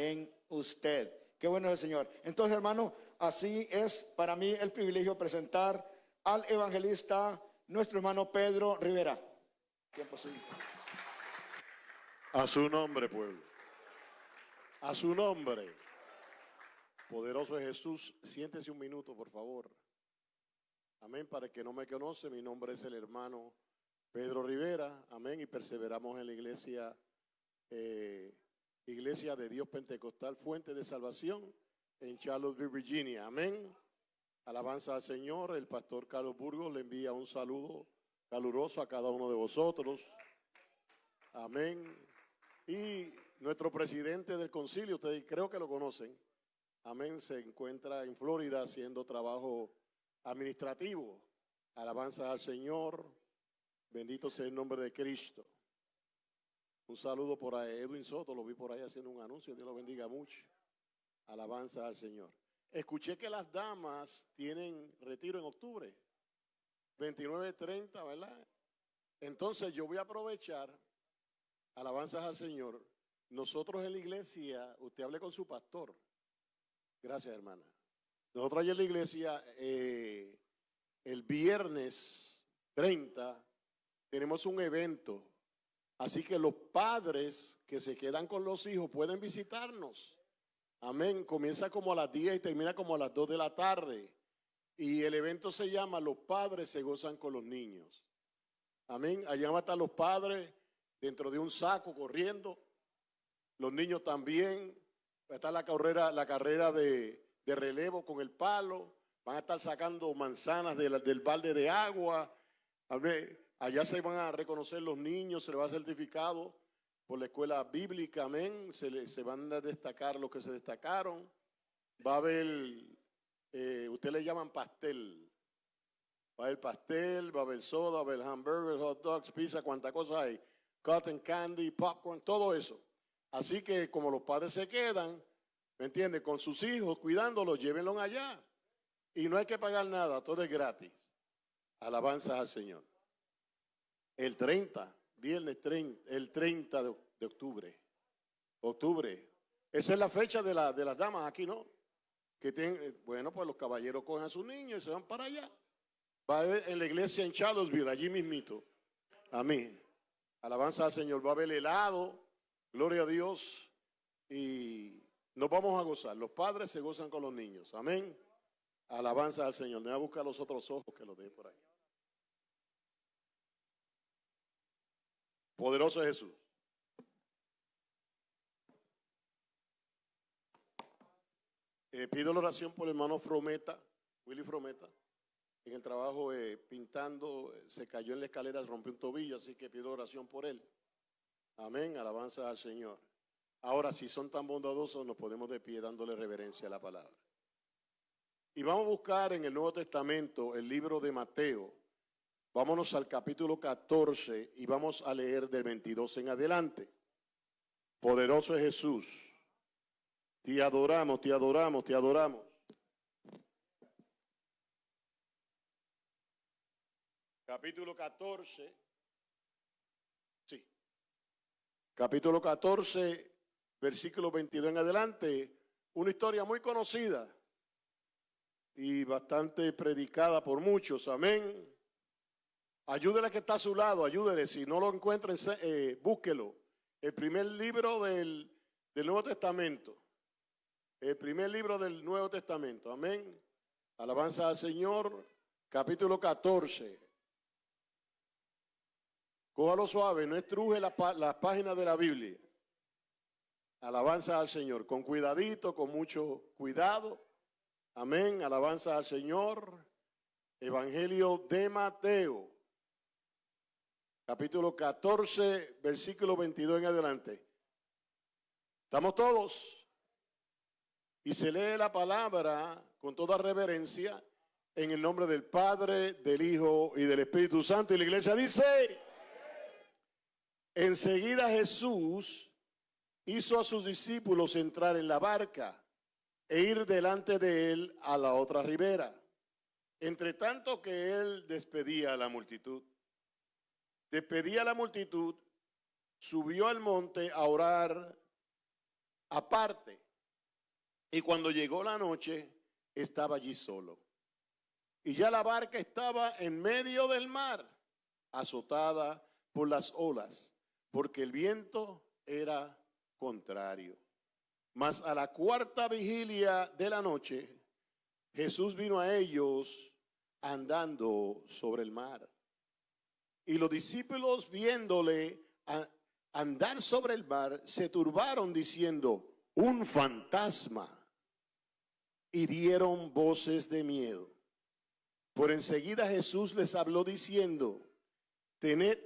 en usted. Qué bueno es el Señor. Entonces, hermano, así es para mí el privilegio presentar al evangelista, nuestro hermano Pedro Rivera. Tiempo suyo. A su nombre, pueblo. A su nombre. Poderoso es Jesús. Siéntese un minuto, por favor. Amén. Para el que no me conoce, mi nombre es el hermano Pedro Rivera. Amén. Y perseveramos en la iglesia, eh, Iglesia de Dios Pentecostal, Fuente de Salvación, en Charlottesville, Virginia. Amén. Alabanza al Señor. El pastor Carlos Burgos le envía un saludo caluroso a cada uno de vosotros. Amén. Y nuestro presidente del concilio, ustedes creo que lo conocen, amén, se encuentra en Florida haciendo trabajo administrativo. Alabanza al Señor. Bendito sea el nombre de Cristo. Un saludo por ahí. Edwin Soto, lo vi por ahí haciendo un anuncio. Dios lo bendiga mucho. Alabanza al Señor. Escuché que las damas tienen retiro en octubre. 29, 30, ¿verdad? Entonces yo voy a aprovechar Alabanzas al Señor. Nosotros en la iglesia, usted hable con su pastor. Gracias, hermana. Nosotros allá en la iglesia, eh, el viernes 30, tenemos un evento. Así que los padres que se quedan con los hijos pueden visitarnos. Amén. Comienza como a las 10 y termina como a las 2 de la tarde. Y el evento se llama Los padres se gozan con los niños. Amén. Allá van a estar los padres dentro de un saco corriendo. Los niños también. Va a estar la carrera, la carrera de, relevo con el palo. Van a estar sacando manzanas del balde de agua. Allá se van a reconocer los niños, se les va a certificado por la escuela bíblica, amén. Se, se van a destacar los que se destacaron. Va a haber, eh, ustedes le llaman pastel. Va a haber pastel, va a haber soda, va a haber hamburgers, hot dogs, pizza, cuánta cosa hay cotton candy, popcorn, todo eso. Así que como los padres se quedan, ¿me entiendes? Con sus hijos, cuidándolos, llévenlos allá. Y no hay que pagar nada, todo es gratis. Alabanzas al Señor. El 30, viernes 30, el 30 de, octubre. Octubre. Esa es la fecha de, la, de las damas aquí, ¿no? Que tienen, bueno, pues los caballeros cogen a sus niños y se van para allá. Va a ver en la iglesia en Charlottesville, allí mismito. Amén. Alabanza al Señor. Va a haber helado. Gloria a Dios. Y nos vamos a gozar. Los padres se gozan con los niños. Amén. Alabanza al Señor. Me voy a buscar los otros ojos que los deje por ahí. Poderoso Jesús. Eh, pido la oración por el hermano Frometa, Willy Frometa en el trabajo eh, pintando, eh, se cayó en la escalera, rompió un tobillo, así que pido oración por él. Amén, alabanza al Señor. Ahora, si son tan bondadosos, nos podemos de pie dándole reverencia a la palabra. Y vamos a buscar en el Nuevo Testamento el libro de Mateo. Vámonos al capítulo 14 y vamos a leer del 22 en adelante. Poderoso es Jesús. Te adoramos, te adoramos, te adoramos. capítulo 14, sí, capítulo 14, versículo 22 en adelante, una historia muy conocida y bastante predicada por muchos, amén. Ayúdele que está a su lado, ayúdele, si no lo encuentren, eh, búsquelo. El primer libro del, del Nuevo Testamento, el primer libro del Nuevo Testamento, amén. Alabanza al Señor, capítulo 14. Cójalo suave, no estruje las páginas de la Biblia. Alabanza al Señor, con cuidadito, con mucho cuidado. Amén, alabanza al Señor. Evangelio de Mateo, capítulo 14, versículo 22 en adelante. ¿Estamos todos? Y se lee la palabra con toda reverencia en el nombre del Padre, del Hijo y del Espíritu Santo. Y la iglesia dice... Enseguida Jesús hizo a sus discípulos entrar en la barca e ir delante de él a la otra ribera, entre tanto que él despedía a la multitud. Despedía a la multitud, subió al monte a orar aparte. Y cuando llegó la noche, estaba allí solo. Y ya la barca estaba en medio del mar, azotada por las olas, porque el viento era contrario. Mas a la cuarta vigilia de la noche, Jesús vino a ellos andando sobre el mar. Y los discípulos viéndole andar sobre el mar, se turbaron diciendo, un fantasma. Y dieron voces de miedo. Por enseguida Jesús les habló diciendo, tened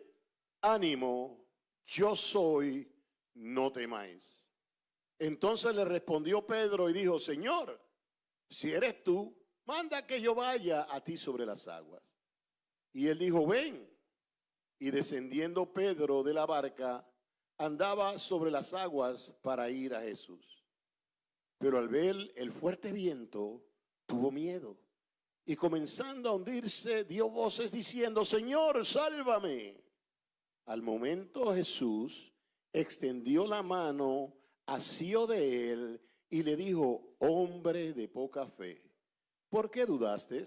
ánimo, yo soy, no temáis. Entonces le respondió Pedro y dijo, Señor, si eres tú, manda que yo vaya a ti sobre las aguas. Y él dijo, ven. Y descendiendo Pedro de la barca, andaba sobre las aguas para ir a Jesús. Pero al ver el fuerte viento, tuvo miedo. Y comenzando a hundirse, dio voces diciendo, Señor, sálvame. Al momento Jesús extendió la mano, asió de él y le dijo, hombre de poca fe, ¿por qué dudaste?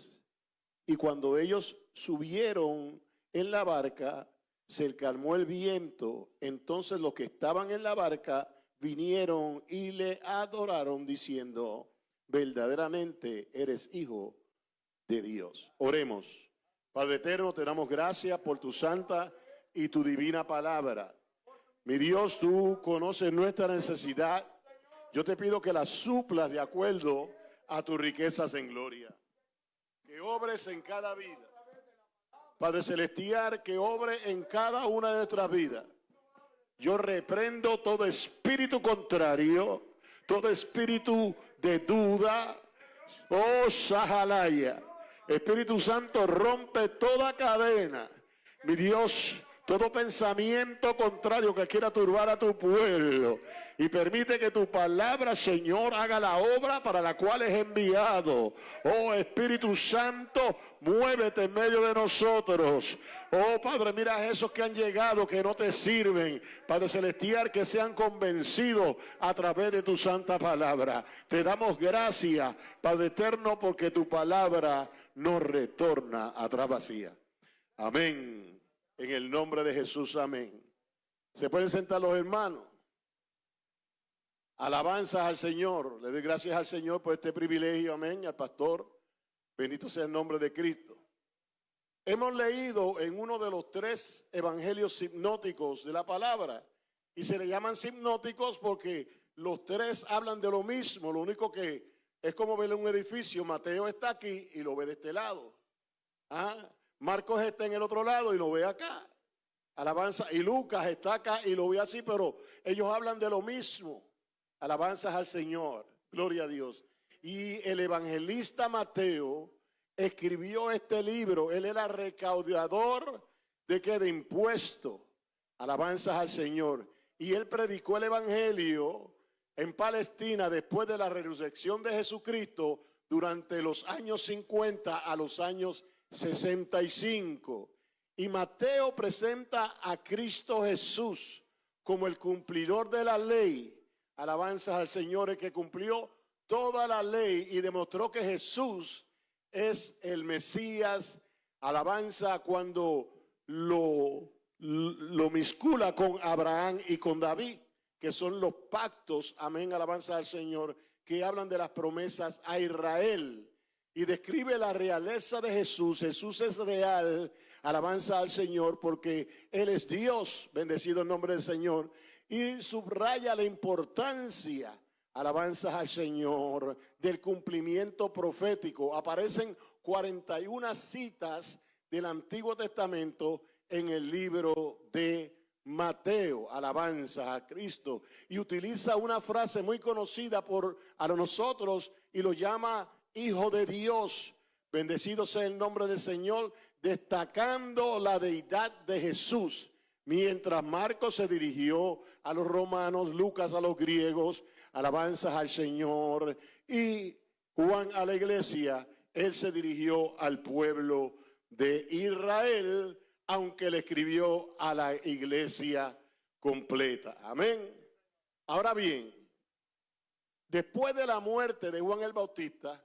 Y cuando ellos subieron en la barca, se calmó el viento, entonces los que estaban en la barca vinieron y le adoraron diciendo, verdaderamente eres hijo de Dios. Oremos. Padre eterno, te damos gracias por tu santa y tu divina palabra. Mi Dios, tú conoces nuestra necesidad. Yo te pido que la suplas de acuerdo a tus riquezas en gloria. Que obres en cada vida Padre Celestial, que obre en cada una de nuestras vidas. Yo reprendo todo espíritu contrario, todo espíritu de duda. Oh, Sahalaya. Espíritu Santo rompe toda cadena. Mi Dios, todo pensamiento contrario que quiera turbar a tu pueblo y permite que tu palabra, Señor, haga la obra para la cual es enviado. Oh Espíritu Santo, muévete en medio de nosotros. Oh Padre, mira a esos que han llegado, que no te sirven. Padre Celestial, que sean convencidos a través de tu santa palabra. Te damos gracias, Padre Eterno, porque tu palabra no retorna a vacía. Amén. En el nombre de Jesús, amén. ¿Se pueden sentar los hermanos? Alabanzas al Señor. Le doy gracias al Señor por este privilegio. Amén. Al pastor. Bendito sea el nombre de Cristo. Hemos leído en uno de los tres evangelios hipnóticos de la palabra. Y se le llaman hipnóticos porque los tres hablan de lo mismo. Lo único que es como ver un edificio. Mateo está aquí y lo ve de este lado. ¿Ah? Marcos está en el otro lado y lo ve acá. Alabanza. Y Lucas está acá y lo ve así, pero ellos hablan de lo mismo. Alabanzas al Señor. Gloria a Dios. Y el evangelista Mateo escribió este libro. Él era recaudador de que de impuesto. Alabanzas al Señor. Y él predicó el evangelio en Palestina después de la resurrección de Jesucristo durante los años 50 a los años 65. Y Mateo presenta a Cristo Jesús como el cumplidor de la ley alabanzas al Señor, el que cumplió toda la ley y demostró que Jesús es el Mesías. Alabanza cuando lo, lo miscula con Abraham y con David, que son los pactos, amén, alabanza al Señor, que hablan de las promesas a Israel y describe la realeza de Jesús. Jesús es real, alabanza al Señor, porque Él es Dios, bendecido el nombre del Señor, y subraya la importancia, alabanzas al Señor, del cumplimiento profético. Aparecen 41 citas del Antiguo Testamento en el libro de Mateo, alabanza a Cristo, y utiliza una frase muy conocida por a nosotros y lo llama Hijo de Dios. Bendecido sea el nombre del Señor, destacando la deidad de Jesús. Mientras Marcos se dirigió a los romanos, Lucas a los griegos, alabanzas al Señor, y Juan a la iglesia, él se dirigió al pueblo de Israel, aunque le escribió a la iglesia completa. Amén. Ahora bien, Después de la muerte de Juan el Bautista,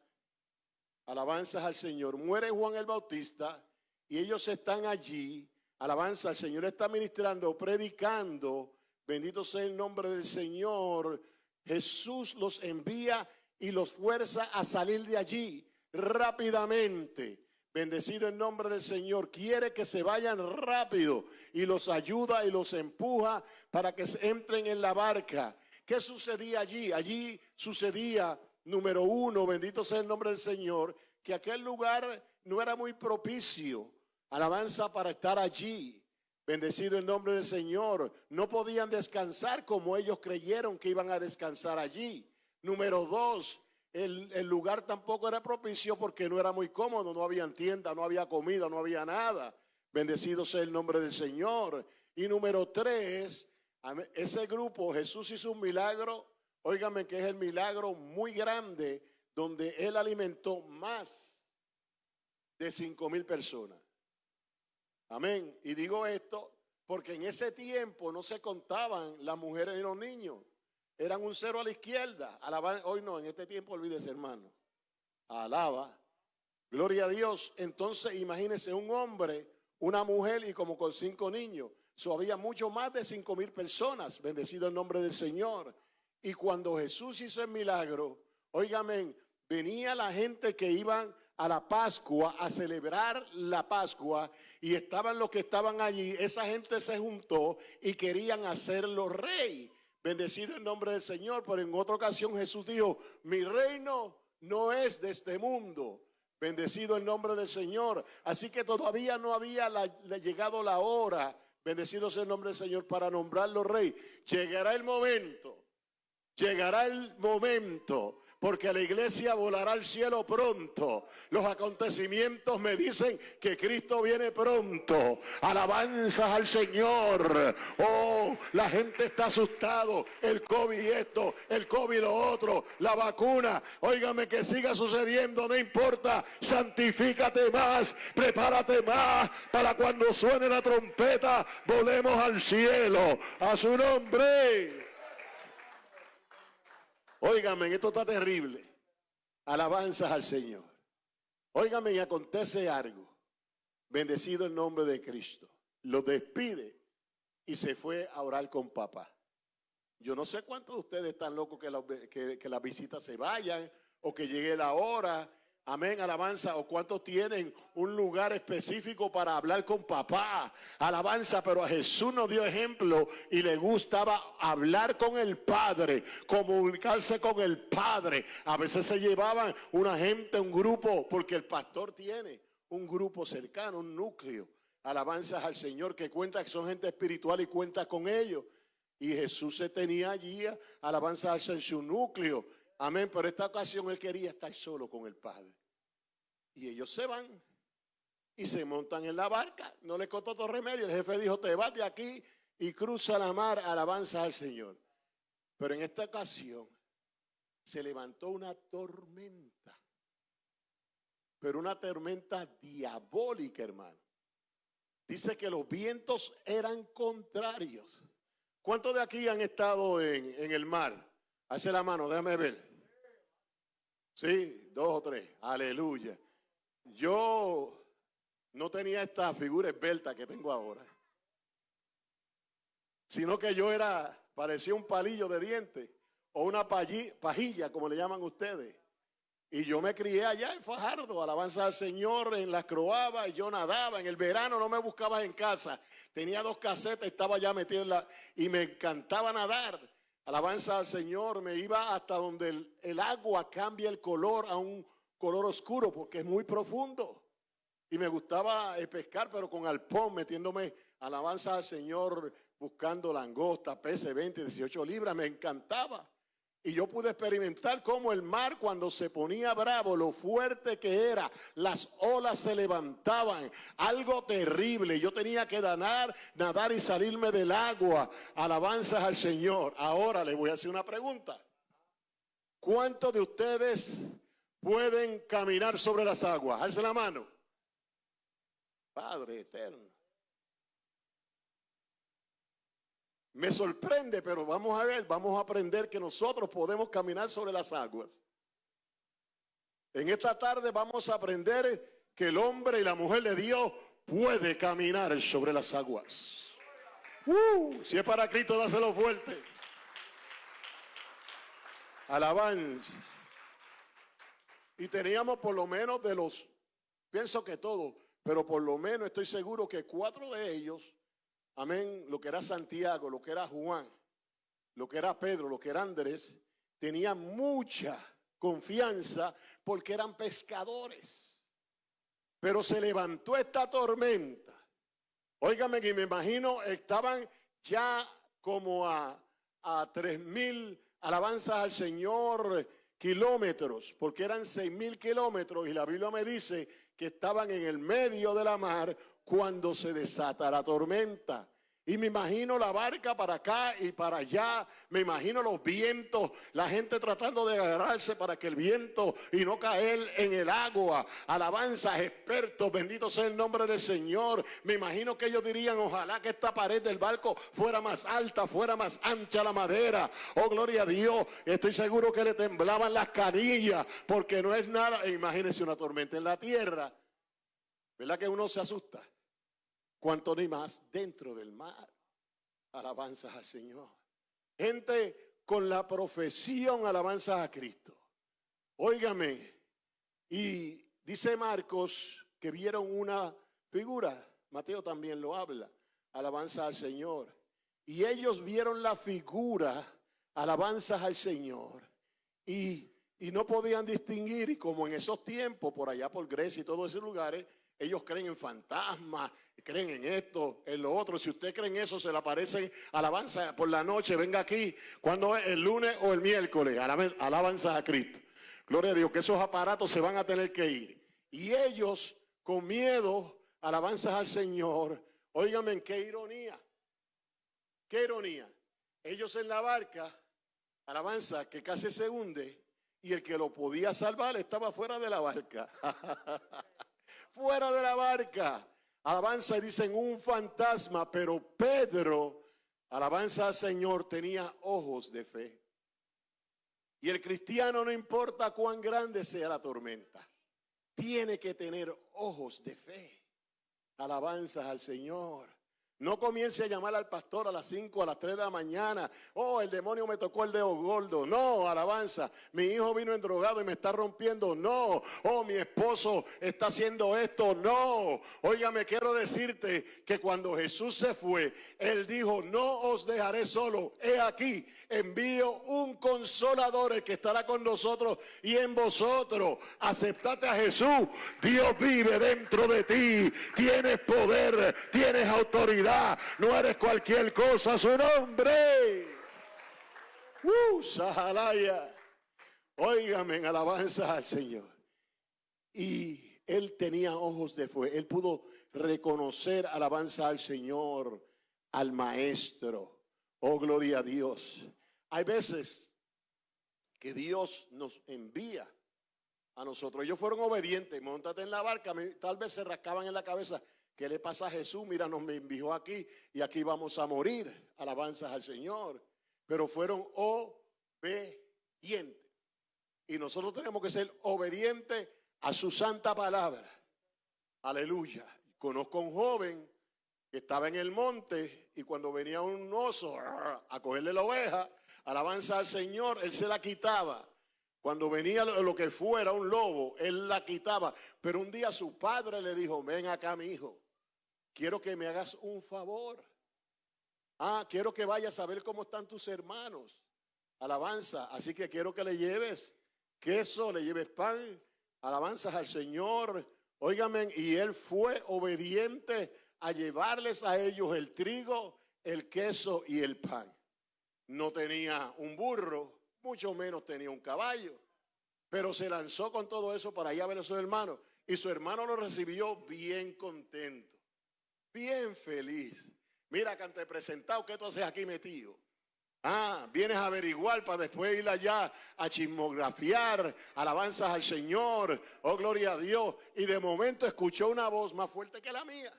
alabanzas al Señor, muere Juan el Bautista y ellos están allí, alabanza al Señor, está ministrando, predicando, bendito sea el nombre del Señor, Jesús los envía y los fuerza a salir de allí rápidamente. Bendecido el nombre del Señor. Quiere que se vayan rápido y los ayuda y los empuja para que entren en la barca. ¿Qué sucedía allí? Allí sucedía, número uno, bendito sea el nombre del Señor, que aquel lugar no era muy propicio. Alabanza para estar allí. Bendecido el nombre del Señor. No podían descansar como ellos creyeron que iban a descansar allí. Número dos, el, lugar tampoco era propicio porque no era muy cómodo, no había tienda, no había comida, no había nada. Bendecido sea el nombre del Señor. Y número tres, ese grupo, Jesús hizo un milagro, óigame que es el milagro muy grande, donde él alimentó más de cinco mil personas. Amén. Y digo esto porque en ese tiempo no se contaban las mujeres y los niños. Eran un cero a la izquierda. hoy no, en este tiempo olvídese, hermano. Alaba. Gloria a Dios. Entonces, imagínese un hombre, una mujer y como con cinco niños. So, había mucho más de cinco mil personas. Bendecido el nombre del Señor. Y cuando Jesús hizo el milagro, óigame, venía la gente que iban a la Pascua, a celebrar la Pascua, y estaban los que estaban allí, esa gente se juntó y querían hacerlo rey. Bendecido el nombre del Señor, pero en otra ocasión Jesús dijo, mi reino no es de este mundo. Bendecido el nombre del Señor. Así que todavía no había llegado la hora, bendecido sea el nombre del Señor, para nombrarlo rey. Llegará el momento, llegará el momento porque la iglesia volará al cielo pronto. Los acontecimientos me dicen que Cristo viene pronto. Alabanzas al Señor. Oh, la gente está asustado. El COVID esto, el COVID lo otro, la vacuna. Óigame que siga sucediendo, no importa. Santifícate más, prepárate más para cuando suene la trompeta, volemos al cielo. A su nombre. Óigame, esto está terrible. Alabanzas al Señor. Óigame, y acontece algo. Bendecido el nombre de Cristo. Lo despide y se fue a orar con papá. Yo no sé cuántos de ustedes están locos que, que, que las visitas se vayan o que llegue la hora Amén, alabanza. ¿O cuántos tienen un lugar específico para hablar con papá? Alabanza, pero a Jesús nos dio ejemplo y le gustaba hablar con el Padre, comunicarse con el Padre. A veces se llevaban una gente, un grupo, porque el pastor tiene un grupo cercano, un núcleo. Alabanzas al Señor que cuenta que son gente espiritual y cuenta con ellos. Y Jesús se tenía allí, alabanzas en su núcleo Amén, pero esta ocasión él quería estar solo con el Padre. Y ellos se van y se montan en la barca. No le costó todo remedio. El jefe dijo, te vas de aquí y cruza la mar, alabanza al Señor. Pero en esta ocasión se levantó una tormenta. Pero una tormenta diabólica, hermano. Dice que los vientos eran contrarios. ¿Cuántos de aquí han estado en, en el mar? Hace la mano, déjame ver. Sí, dos o tres. Aleluya. Yo no tenía esta figura esbelta que tengo ahora. Sino que yo era, parecía un palillo de dientes o una pajilla, como le llaman ustedes. Y yo me crié allá en Fajardo, alabanza al Señor, en las croabas, yo nadaba. En el verano no me buscabas en casa. Tenía dos casetas, estaba ya metido en la... Y me encantaba nadar. Alabanza al Señor, me iba hasta donde el, agua cambia el color a un color oscuro porque es muy profundo. Y me gustaba eh, pescar, pero con alpón, metiéndome alabanza al Señor, buscando langosta, peces 20, 18 libras, me encantaba. Y yo pude experimentar cómo el mar cuando se ponía bravo, lo fuerte que era, las olas se levantaban, algo terrible. Yo tenía que nadar, nadar y salirme del agua. Alabanzas al Señor. Ahora le voy a hacer una pregunta. ¿Cuántos de ustedes pueden caminar sobre las aguas? Alce la mano. Padre eterno. Me sorprende, pero vamos a ver, vamos a aprender que nosotros podemos caminar sobre las aguas. En esta tarde vamos a aprender que el hombre y la mujer de Dios puede caminar sobre las aguas. Uh, si es para Cristo, dáselo fuerte. Alabanza. Y teníamos por lo menos de los, pienso que todos, pero por lo menos estoy seguro que cuatro de ellos, amén, lo que era Santiago, lo que era Juan, lo que era Pedro, lo que era Andrés, tenían mucha confianza porque eran pescadores. Pero se levantó esta tormenta. Óigame que me imagino, estaban ya como a, a tres mil alabanzas al Señor kilómetros, porque eran seis mil kilómetros y la Biblia me dice que estaban en el medio de la mar cuando se desata la tormenta. Y me imagino la barca para acá y para allá. Me imagino los vientos, la gente tratando de agarrarse para que el viento y no caer en el agua. Alabanzas, expertos, bendito sea el nombre del Señor. Me imagino que ellos dirían, ojalá que esta pared del barco fuera más alta, fuera más ancha la madera. Oh, gloria a Dios. Estoy seguro que le temblaban las canillas porque no es nada. Imagínense una tormenta en la tierra. ¿Verdad que uno se asusta? Cuanto ni más dentro del mar. Alabanzas al Señor. Gente con la profesión alabanzas a Cristo. Óigame, y dice Marcos que vieron una figura, Mateo también lo habla, alabanza al Señor. Y ellos vieron la figura, alabanzas al Señor. Y, y no podían distinguir, y como en esos tiempos, por allá por Grecia y todos esos lugares, ellos creen en fantasmas, creen en esto, en lo otro. Si usted cree en eso, se le aparecen alabanza por la noche, venga aquí, cuando es el lunes o el miércoles, alabanza a Cristo. Gloria a Dios, que esos aparatos se van a tener que ir. Y ellos, con miedo, alabanzas al Señor. Óigame, qué ironía, qué ironía. Ellos en la barca, alabanza, que casi se hunde, y el que lo podía salvar estaba fuera de la barca. fuera de la barca. Alabanza dicen un fantasma, pero Pedro, alabanza al Señor, tenía ojos de fe. Y el cristiano no importa cuán grande sea la tormenta, tiene que tener ojos de fe. Alabanzas al Señor. No comience a llamar al pastor a las 5, a las 3 de la mañana. Oh, el demonio me tocó el dedo gordo. No, alabanza. Mi hijo vino endrogado y me está rompiendo. No. Oh, mi esposo está haciendo esto. No. Óigame, quiero decirte que cuando Jesús se fue, Él dijo, no os dejaré solo. He aquí, envío un consolador que estará con nosotros y en vosotros. Aceptate a Jesús. Dios vive dentro de ti. Tienes poder, tienes autoridad no eres cualquier cosa, su nombre. Uh, Sahalaya. Óigame en alabanza al Señor. Y él tenía ojos de fuego. Él pudo reconocer alabanza al Señor, al Maestro. Oh, gloria a Dios. Hay veces que Dios nos envía a nosotros. Ellos fueron obedientes. Montate en la barca. Tal vez se rascaban en la cabeza. ¿Qué le pasa a Jesús? Mira, nos envió aquí y aquí vamos a morir. Alabanzas al Señor. Pero fueron obedientes. Y nosotros tenemos que ser obedientes a su santa palabra. Aleluya. Conozco a un joven que estaba en el monte y cuando venía un oso a cogerle la oveja, alabanza al Señor, él se la quitaba. Cuando venía lo que fuera un lobo, él la quitaba. Pero un día su padre le dijo, ven acá mi hijo quiero que me hagas un favor. Ah, quiero que vayas a ver cómo están tus hermanos. Alabanza. Así que quiero que le lleves queso, le lleves pan. Alabanzas al Señor. Óigame, y él fue obediente a llevarles a ellos el trigo, el queso y el pan. No tenía un burro, mucho menos tenía un caballo. Pero se lanzó con todo eso para allá ver a su hermano. Y su hermano lo recibió bien contento bien feliz. Mira que te he presentado, ¿qué tú haces aquí metido? Ah, vienes a averiguar para después ir allá a chismografiar, alabanzas al Señor, oh gloria a Dios. Y de momento escuchó una voz más fuerte que la mía.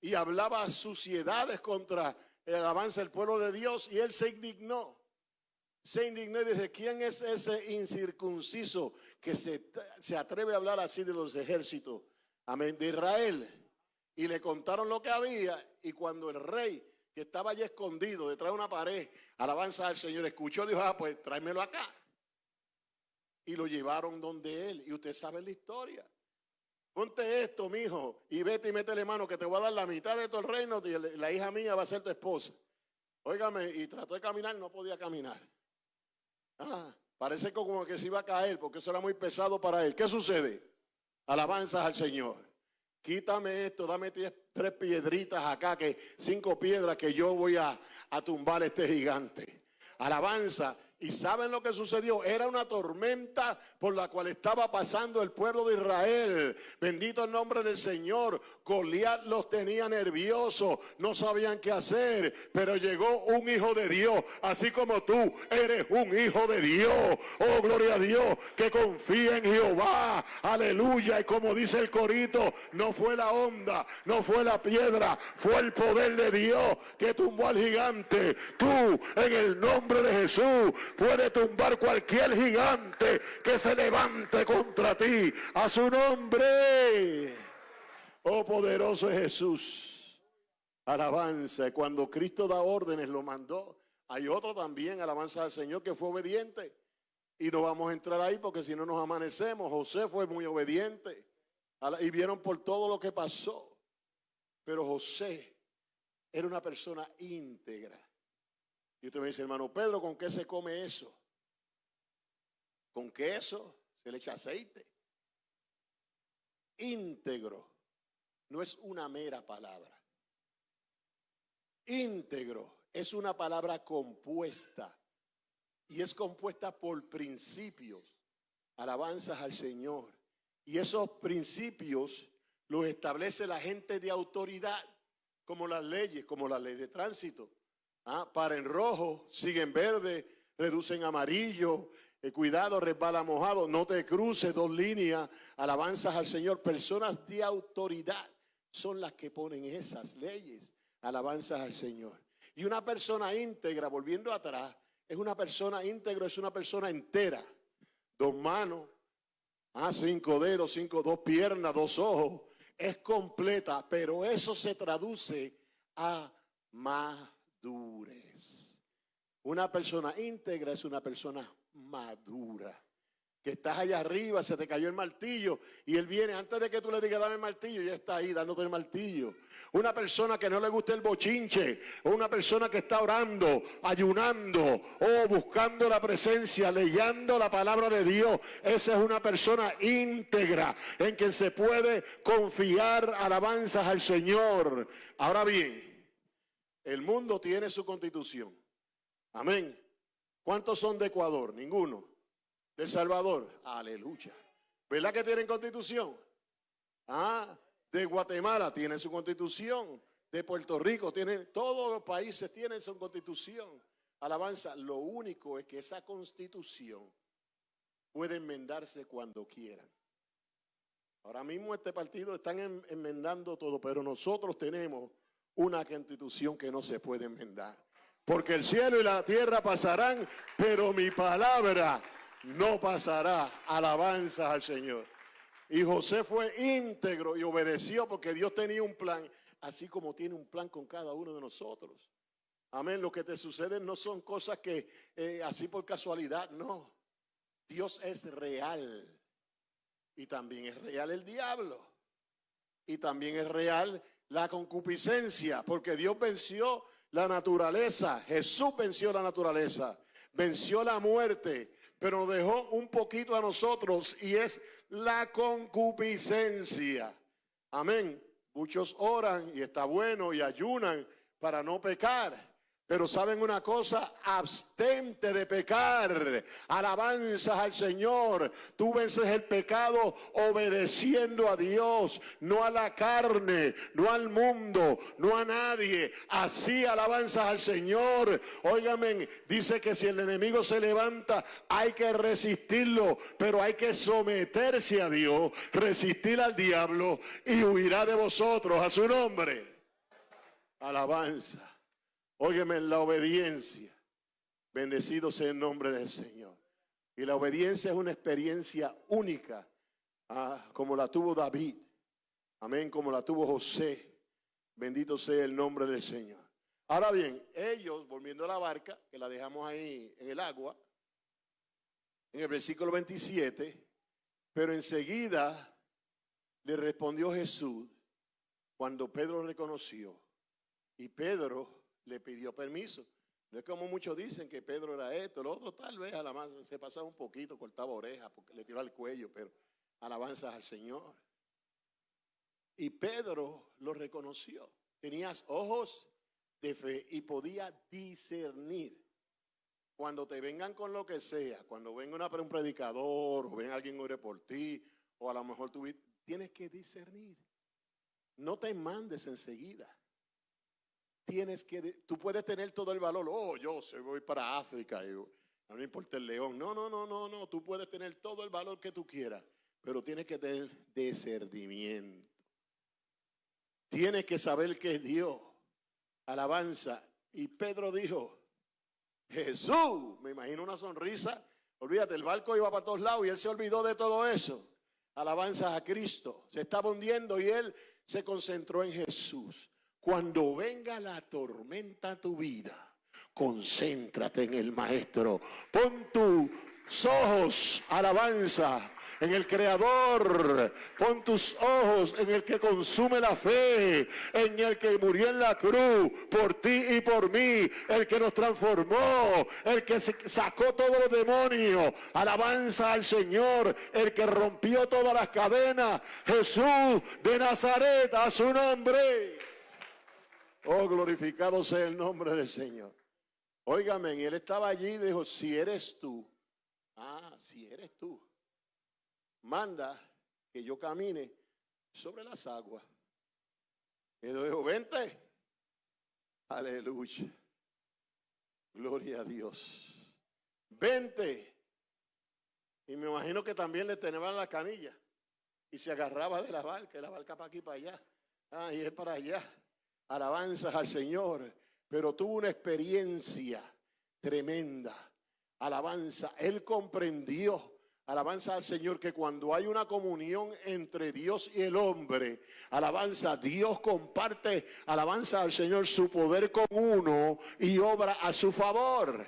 Y hablaba suciedades contra, el alabanza del pueblo de Dios y él se indignó. Se indignó y dice, ¿quién es ese incircunciso que se, se atreve a hablar así de los ejércitos? Amén, de Israel. Y le contaron lo que había y cuando el rey que estaba allí escondido detrás de una pared, alabanza al Señor, escuchó, dijo, ah, pues tráemelo acá. Y lo llevaron donde él. Y usted sabe la historia. Ponte esto, mijo, y vete y métele mano que te voy a dar la mitad de todo el reino y la hija mía va a ser tu esposa. Óigame, y trató de caminar, no podía caminar. Ah, parece como que se iba a caer porque eso era muy pesado para él. ¿Qué sucede? Alabanzas al Señor. Quítame esto, dame tres piedritas acá, que cinco piedras que yo voy a, a tumbar este gigante. Alabanza ¿Y saben lo que sucedió? Era una tormenta por la cual estaba pasando el pueblo de Israel. Bendito el nombre del Señor. Goliat los tenía nerviosos, no sabían qué hacer, pero llegó un hijo de Dios, así como tú eres un hijo de Dios. Oh, gloria a Dios, que confía en Jehová. Aleluya. Y como dice el corito, no fue la onda, no fue la piedra, fue el poder de Dios que tumbó al gigante. Tú, en el nombre de Jesús, puede tumbar cualquier gigante que se levante contra ti. A su nombre. Oh poderoso es Jesús. Alabanza. Cuando Cristo da órdenes, lo mandó. Hay otro también, alabanza al Señor, que fue obediente. Y no vamos a entrar ahí porque si no nos amanecemos. José fue muy obediente. Y vieron por todo lo que pasó. Pero José era una persona íntegra. Y usted me dice, hermano Pedro, ¿con qué se come eso? Con queso, se le echa aceite. Íntegro no es una mera palabra. Íntegro es una palabra compuesta y es compuesta por principios, alabanzas al Señor. Y esos principios los establece la gente de autoridad, como las leyes, como la ley de tránsito. Ah, para en rojo, siguen verde, reducen amarillo. Eh, cuidado, resbala mojado. No te cruces dos líneas. Alabanzas al Señor. Personas de autoridad son las que ponen esas leyes. Alabanzas al Señor. Y una persona íntegra, volviendo atrás, es una persona íntegra, es una persona entera. Dos manos, ah, cinco dedos, cinco, dos piernas, dos ojos. Es completa, pero eso se traduce a más una persona íntegra es una persona madura. Que estás allá arriba, se te cayó el martillo y él viene antes de que tú le digas dame el martillo, ya está ahí dándote el martillo. Una persona que no le gusta el bochinche, o una persona que está orando, ayunando o buscando la presencia, leyendo la palabra de Dios. Esa es una persona íntegra en quien se puede confiar alabanzas al Señor. Ahora bien, el mundo tiene su constitución. Amén. ¿Cuántos son de Ecuador? Ninguno. ¿De Salvador? Aleluya. ¿Verdad que tienen constitución? Ah, de Guatemala tienen su constitución. De Puerto Rico tienen, todos los países tienen su constitución. Alabanza, lo único es que esa constitución puede enmendarse cuando quieran. Ahora mismo este partido están enmendando todo, pero nosotros tenemos una constitución que no se puede enmendar. Porque el cielo y la tierra pasarán, pero mi palabra no pasará. Alabanza al Señor. Y José fue íntegro y obedeció porque Dios tenía un plan, así como tiene un plan con cada uno de nosotros. Amén. Lo que te sucede no son cosas que eh, así por casualidad, no. Dios es real. Y también es real el diablo. Y también es real la concupiscencia, porque Dios venció la naturaleza, Jesús venció la naturaleza, venció la muerte, pero dejó un poquito a nosotros y es la concupiscencia. Amén. Muchos oran y está bueno y ayunan para no pecar. Pero saben una cosa, abstente de pecar, alabanzas al Señor. Tú vences el pecado obedeciendo a Dios, no a la carne, no al mundo, no a nadie. Así alabanzas al Señor. Óigame, dice que si el enemigo se levanta, hay que resistirlo, pero hay que someterse a Dios, resistir al diablo y huirá de vosotros a su nombre. Alabanza. Óyeme, la obediencia. Bendecido sea el nombre del Señor. Y la obediencia es una experiencia única, ah, como la tuvo David. Amén, como la tuvo José. Bendito sea el nombre del Señor. Ahora bien, ellos, volviendo a la barca, que la dejamos ahí en el agua, en el versículo 27, pero enseguida le respondió Jesús cuando Pedro reconoció y Pedro le pidió permiso. No es como muchos dicen que Pedro era esto, lo otro tal vez a la más se pasaba un poquito, cortaba orejas, porque le tiró al cuello, pero alabanzas al Señor. Y Pedro lo reconoció. Tenías ojos de fe y podía discernir. Cuando te vengan con lo que sea, cuando venga un predicador o venga alguien ore por ti, o a lo mejor tú tienes que discernir. No te mandes enseguida. Tienes que, tú puedes tener todo el valor. Oh, yo se voy para África. Y, no me importa el león. No, no, no, no, no. Tú puedes tener todo el valor que tú quieras, pero tienes que tener discernimiento. Tienes que saber que es Dios. Alabanza. Y Pedro dijo, Jesús, me imagino una sonrisa. Olvídate, el barco iba para todos lados y él se olvidó de todo eso. Alabanza a Cristo. Se estaba hundiendo y él se concentró en Jesús. Cuando venga la tormenta a tu vida, concéntrate en el Maestro. Pon tus ojos, alabanza, en el Creador. Pon tus ojos en el que consume la fe, en el que murió en la cruz por ti y por mí, el que nos transformó, el que sacó todos los demonios. Alabanza al Señor, el que rompió todas las cadenas. Jesús de Nazaret, a su nombre. Oh, glorificado sea el nombre del Señor. Óigame, y él estaba allí y dijo, si eres tú, ah, si eres tú, manda que yo camine sobre las aguas. Y le dijo, vente. Aleluya. Gloria a Dios. Vente. Y me imagino que también le tenían la canilla. Y se agarraba de la barca, la barca para aquí, para allá. Ah, y es para allá. Alabanzas al Señor. Pero tuvo una experiencia tremenda. Alabanza. Él comprendió Alabanza al Señor que cuando hay una comunión entre Dios y el hombre, alabanza, Dios comparte, alabanza al Señor su poder con uno y obra a su favor.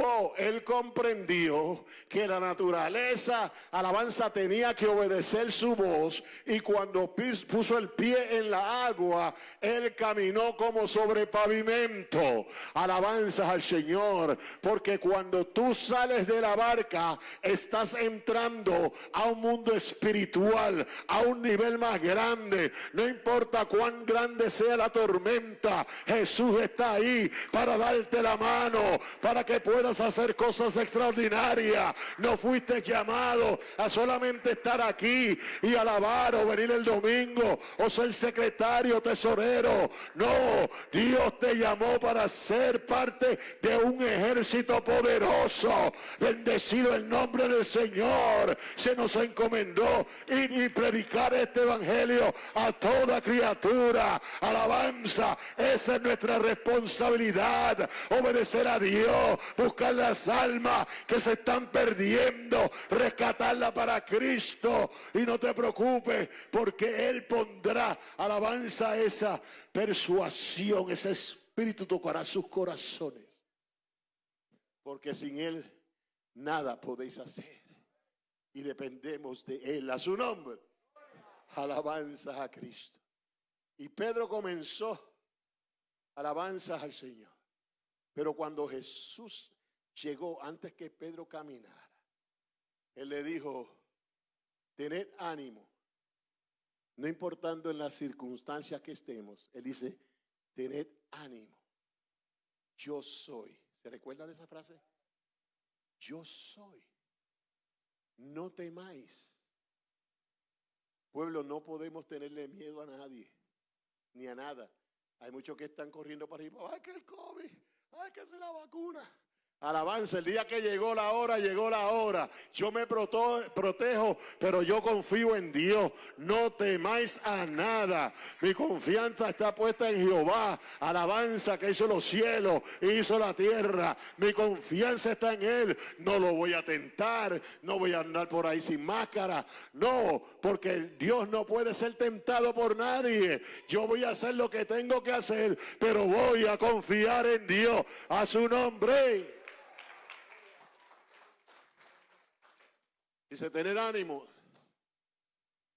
Oh, él comprendió que la naturaleza, alabanza, tenía que obedecer su voz y cuando puso el pie en la agua, él caminó como sobre pavimento. Alabanza al Señor, porque cuando tú sales de la barca, estás entrando a un mundo espiritual, a un nivel más grande. No importa cuán grande sea la tormenta, Jesús está ahí para darte la mano, para que puedas hacer cosas extraordinarias. No fuiste llamado a solamente estar aquí y alabar o venir el domingo o ser secretario, tesorero. No, Dios te llamó para ser parte de un ejército poderoso. Bendecido el nombre del Señor. Se nos encomendó y, y predicar este evangelio a toda criatura. Alabanza, esa es nuestra responsabilidad. Obedecer a Dios, buscar las almas que se están perdiendo, rescatarla para Cristo. Y no te preocupes, porque Él pondrá alabanza esa persuasión, ese espíritu tocará sus corazones. Porque sin Él nada podéis hacer. Y dependemos de Él, a su nombre. Alabanza a Cristo. Y Pedro comenzó alabanzas al Señor. Pero cuando Jesús llegó antes que Pedro caminara, él le dijo, tened ánimo, no importando en las circunstancias que estemos, él dice, tened ánimo, yo soy. ¿Se recuerda de esa frase? Yo soy. No temáis. Pueblo, no podemos tenerle miedo a nadie, ni a nada. Hay muchos que están corriendo para arriba. Ay, que el COVID, ay, que es la vacuna. Alabanza, el día que llegó la hora, llegó la hora. Yo me protejo, pero yo confío en Dios. No temáis a nada. Mi confianza está puesta en Jehová. Alabanza que hizo los cielos, hizo la tierra. Mi confianza está en Él. No lo voy a tentar. No voy a andar por ahí sin máscara. No, porque Dios no puede ser tentado por nadie. Yo voy a hacer lo que tengo que hacer, pero voy a confiar en Dios. A su nombre. Dice, tener ánimo.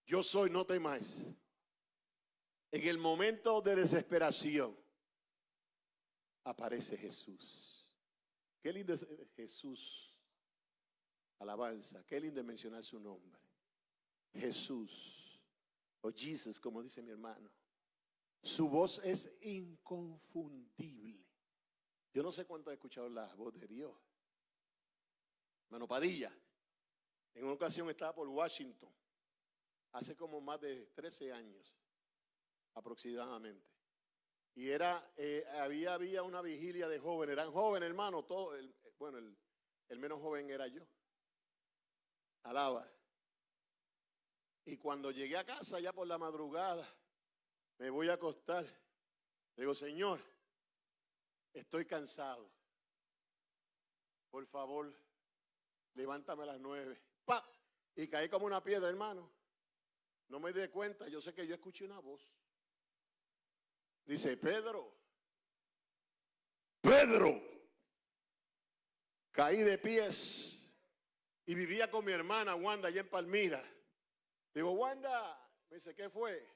Yo soy, no temáis. En el momento de desesperación aparece Jesús. Qué lindo es Jesús. Alabanza. Qué lindo es mencionar su nombre. Jesús. O Jesus, como dice mi hermano. Su voz es inconfundible. Yo no sé cuánto he escuchado la voz de Dios. Hermano Padilla. En una ocasión estaba por Washington, hace como más de 13 años aproximadamente. Y era, eh, había, había una vigilia de jóvenes, eran jóvenes hermano, todo, el, bueno, el, el menos joven era yo. Alaba. Y cuando llegué a casa ya por la madrugada, me voy a acostar. Digo, Señor, estoy cansado. Por favor, levántame a las nueve. Y caí como una piedra, hermano. No me di cuenta, yo sé que yo escuché una voz. Dice, Pedro, Pedro, caí de pies y vivía con mi hermana Wanda allá en Palmira. Digo, Wanda, me dice, ¿qué fue?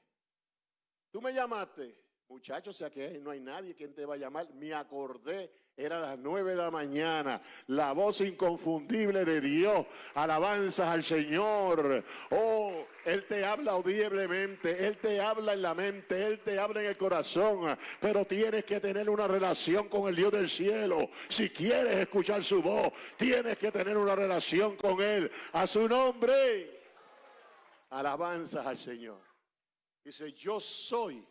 Tú me llamaste. Muchachos, o sea que no hay nadie quien te va a llamar. Me acordé, era las nueve de la mañana. La voz inconfundible de Dios. Alabanzas al Señor. Oh, Él te habla audiblemente. Él te habla en la mente. Él te habla en el corazón. Pero tienes que tener una relación con el Dios del cielo. Si quieres escuchar su voz, tienes que tener una relación con Él. A su nombre. Alabanzas al Señor. Dice, yo soy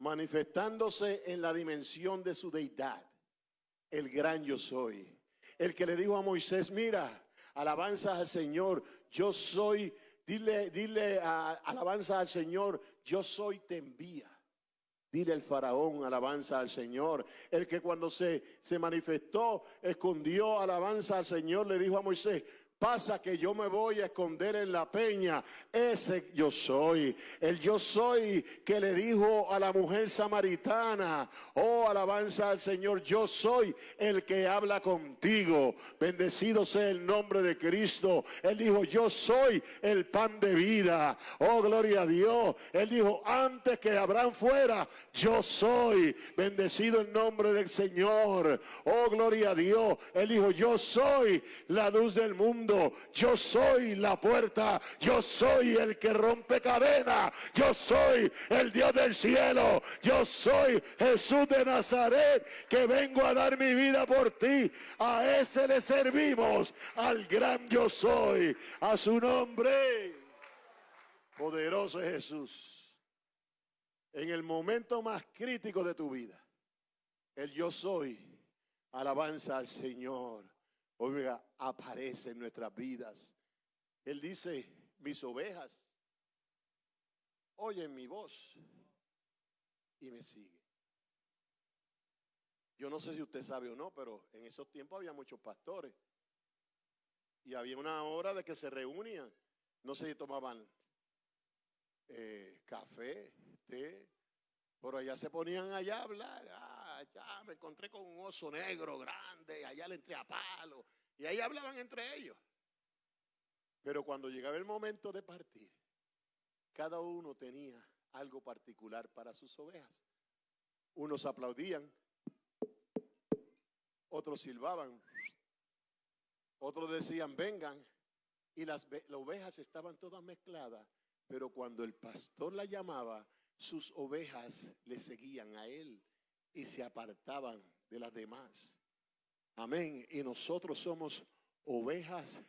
manifestándose en la dimensión de su deidad, el gran yo soy. El que le dijo a Moisés, mira, alabanza al Señor, yo soy, dile, dile alabanza al Señor, yo soy te envía. Dile al faraón, alabanza al Señor. El que cuando se, se manifestó, escondió alabanza al Señor, le dijo a Moisés, Pasa que yo me voy a esconder en la peña. Ese yo soy. El yo soy que le dijo a la mujer samaritana, oh alabanza al Señor, yo soy el que habla contigo. Bendecido sea el nombre de Cristo. Él dijo, yo soy el pan de vida. Oh gloria a Dios. Él dijo, antes que Abraham fuera, yo soy. Bendecido el nombre del Señor. Oh gloria a Dios. Él dijo, yo soy la luz del mundo yo soy la puerta, yo soy el que rompe cadena, yo soy el Dios del cielo, yo soy Jesús de Nazaret, que vengo a dar mi vida por ti. A ese le servimos, al gran yo soy, a su nombre. Poderoso Jesús. En el momento más crítico de tu vida, el yo soy, alabanza al Señor oiga, aparece en nuestras vidas. Él dice, mis ovejas oyen mi voz y me siguen. Yo no sé si usted sabe o no, pero en esos tiempos había muchos pastores. Y había una hora de que se reunían. No sé si tomaban eh, café, té, pero allá se ponían allá a hablar. Ah, allá me encontré con un oso negro grande, allá le entré a palo. Y ahí hablaban entre ellos. Pero cuando llegaba el momento de partir, cada uno tenía algo particular para sus ovejas. Unos aplaudían, otros silbaban, otros decían, vengan. Y las, las ovejas estaban todas mezcladas, pero cuando el pastor la llamaba, sus ovejas le seguían a él y se apartaban de las demás. Amén. Y nosotros somos ovejas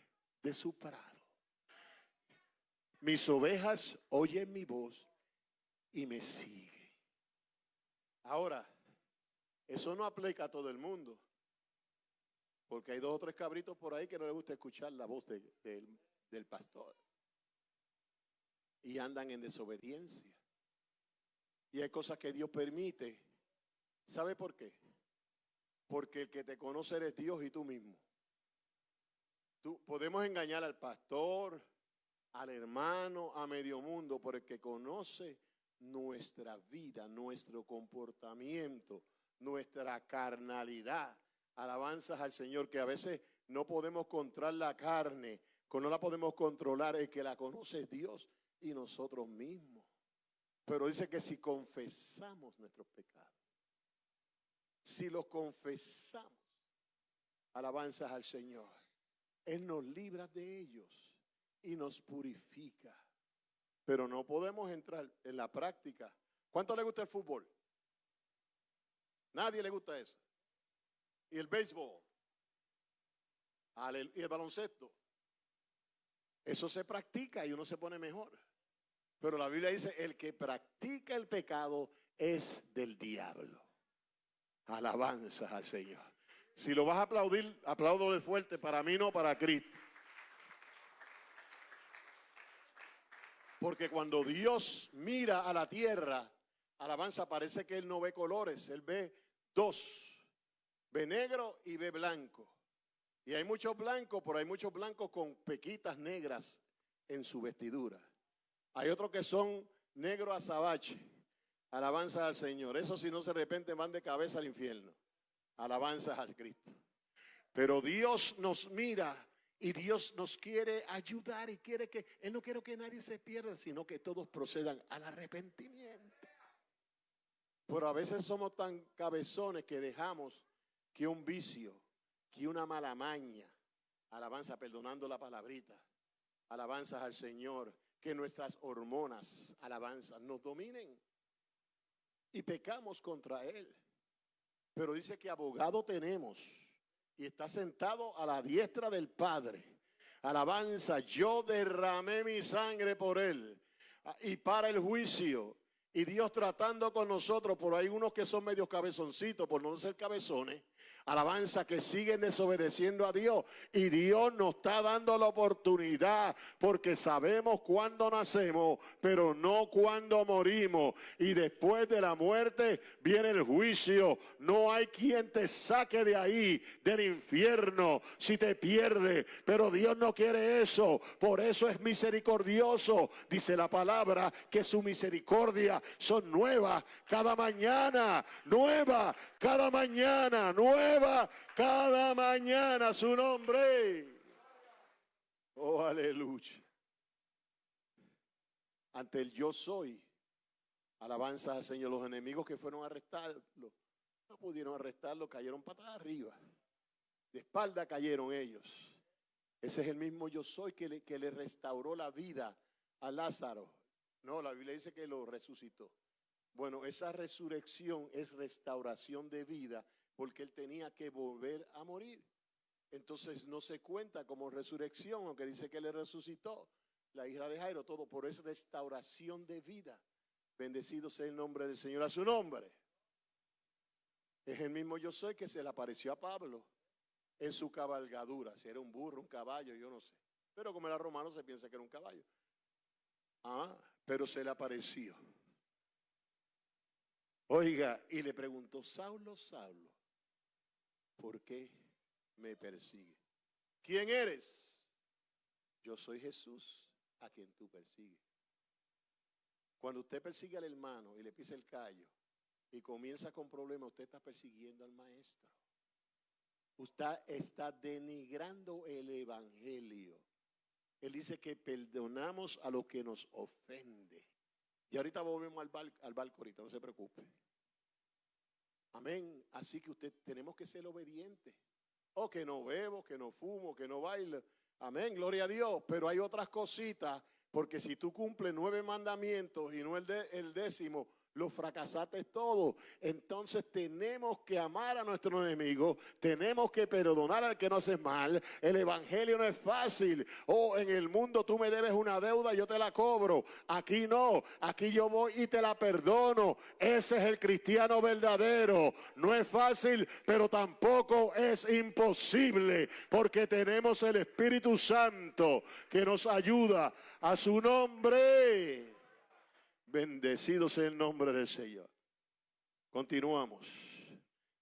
de su prado. Mis ovejas oyen mi voz y me siguen. Ahora, eso no aplica a todo el mundo. Porque hay dos o tres cabritos por ahí que no les gusta escuchar la voz de- del- del pastor. Y andan en desobediencia. Y hay cosas que Dios permite. ¿Sabe por qué? Porque el que te conoce eres Dios y tú mismo. Tú, podemos engañar al pastor, al hermano, a medio mundo, pero el que conoce nuestra vida, nuestro comportamiento, nuestra carnalidad. Alabanzas al Señor, que a veces no podemos controlar la carne, no la podemos controlar, el que la conoce es Dios y nosotros mismos. Pero dice que si confesamos nuestros pecados, si los confesamos, alabanzas al Señor, Él nos libra de ellos y nos purifica. Pero no podemos entrar en la práctica. ¿Cuánto le gusta el fútbol? Nadie le gusta eso. Y el béisbol. Y el baloncesto. Eso se practica y uno se pone mejor. Pero la Biblia dice, el que practica el pecado es del diablo. Alabanzas al Señor. Si lo vas a aplaudir, apláudole fuerte. Para mí no, para Cristo. Porque cuando Dios mira a la tierra, alabanza, parece que Él no ve colores, Él ve dos. Ve negro y ve blanco. Y hay muchos blancos, pero hay muchos blancos con pequitas negras en su vestidura. Hay otros que son negro azabache. Alabanza al Señor. Eso si no se de repente van de cabeza al infierno. Alabanzas al Cristo. Pero Dios nos mira y Dios nos quiere ayudar y quiere que, Él no quiere que nadie se pierda, sino que todos procedan al arrepentimiento. Pero a veces somos tan cabezones que dejamos que un vicio, que una mala maña, alabanza, perdonando la palabrita, alabanzas al Señor, que nuestras hormonas, alabanzas, nos dominen y pecamos contra Él. Pero dice que abogado tenemos y está sentado a la diestra del Padre. Alabanza, yo derramé mi sangre por Él ah, y para el juicio. Y Dios tratando con nosotros, por ahí unos que son medios cabezoncitos, por no ser cabezones, alabanza que siguen desobedeciendo a Dios. Y Dios nos está dando la oportunidad, porque sabemos cuándo nacemos, pero no cuándo morimos. Y después de la muerte viene el juicio. No hay quien te saque de ahí, del infierno, si te pierde. Pero Dios no quiere eso. Por eso es misericordioso. Dice la palabra que su misericordia son nuevas cada mañana. Nueva cada mañana. Nueva cada mañana su nombre. Oh, aleluya. Ante el yo soy. Alabanza al Señor. Los enemigos que fueron a arrestarlo, no pudieron arrestarlo, cayeron patas arriba. De espalda cayeron ellos. Ese es el mismo yo soy que le, que le restauró la vida a Lázaro. No, la Biblia dice que lo resucitó. Bueno, esa resurrección es restauración de vida porque él tenía que volver a morir. Entonces no se cuenta como resurrección, aunque dice que le resucitó la hija de Jairo, todo por es restauración de vida. Bendecido sea el nombre del Señor a su nombre. Es el mismo yo soy que se le apareció a Pablo en su cabalgadura. Si era un burro, un caballo, yo no sé. Pero como era romano se piensa que era un caballo. Ah, pero se le apareció. Oiga, y le preguntó, Saulo, Saulo, ¿por qué me persigue? ¿Quién eres? Yo soy Jesús a quien tú persigues. Cuando usted persigue al hermano y le pisa el callo y comienza con problemas, usted está persiguiendo al maestro. Usted está denigrando el evangelio. Él dice que perdonamos a lo que nos ofende. Y ahorita volvemos al, bar, al barco, ahorita, no se preocupe. Amén. Así que usted tenemos que ser obedientes. O que no bebo, que no fumo, que no bailo. Amén, gloria a Dios. Pero hay otras cositas, porque si tú cumples nueve mandamientos y no el, de, el décimo, lo fracasaste todo. Entonces tenemos que amar a nuestro enemigo, tenemos que perdonar al que nos hace mal. El evangelio no es fácil. Oh, en el mundo tú me debes una deuda, yo te la cobro. Aquí no, aquí yo voy y te la perdono. Ese es el cristiano verdadero. No es fácil, pero tampoco es imposible, porque tenemos el Espíritu Santo que nos ayuda a su nombre. Bendecido sea el nombre del Señor. Continuamos.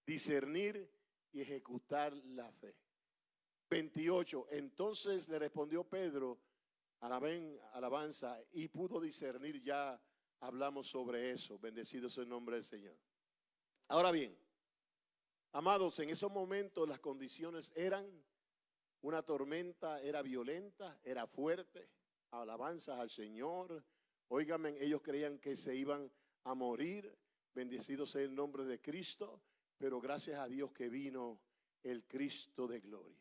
Discernir y ejecutar la fe. 28. Entonces le respondió Pedro, alabanza, y pudo discernir ya. Hablamos sobre eso. Bendecido sea el nombre del Señor. Ahora bien, amados, en esos momentos las condiciones eran una tormenta, era violenta, era fuerte. Alabanza al Señor Óigame, ellos creían que se iban a morir. Bendecido sea el nombre de Cristo, pero gracias a Dios que vino el Cristo de gloria.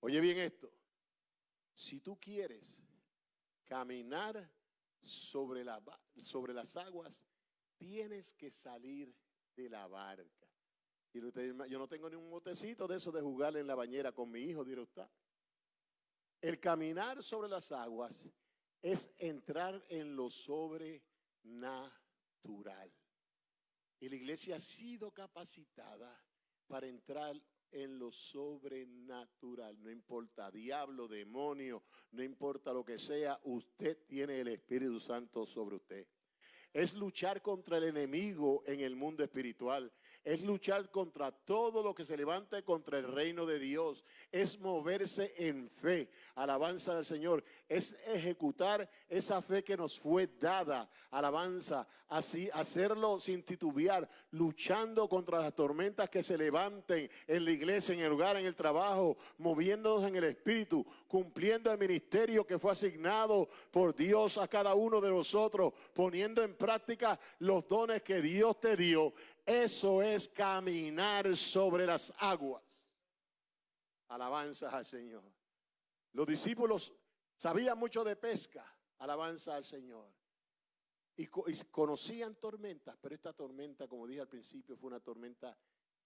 Oye bien esto, si tú quieres caminar sobre, sobre las aguas, tienes que salir de la barca. Y yo no tengo ni un botecito de eso de jugar en la bañera con mi hijo, dirá usted. El caminar sobre las aguas es entrar en lo sobrenatural. Y la iglesia ha sido capacitada para entrar en lo sobrenatural. No importa diablo, demonio, no importa lo que sea, usted tiene el Espíritu Santo sobre usted. Es luchar contra el enemigo en el mundo espiritual es luchar contra todo lo que se levante contra el reino de Dios, es moverse en fe, alabanza del Señor, es ejecutar esa fe que nos fue dada, alabanza, así hacerlo sin titubear, luchando contra las tormentas que se levanten en la iglesia, en el lugar, en el trabajo, moviéndonos en el espíritu, cumpliendo el ministerio que fue asignado por Dios a cada uno de nosotros, poniendo en práctica los dones que Dios te dio eso es caminar sobre las aguas. Alabanza al Señor. Los discípulos sabían mucho de pesca. Alabanza al Señor. Y, conocían tormentas, pero esta tormenta, como dije al principio, fue una tormenta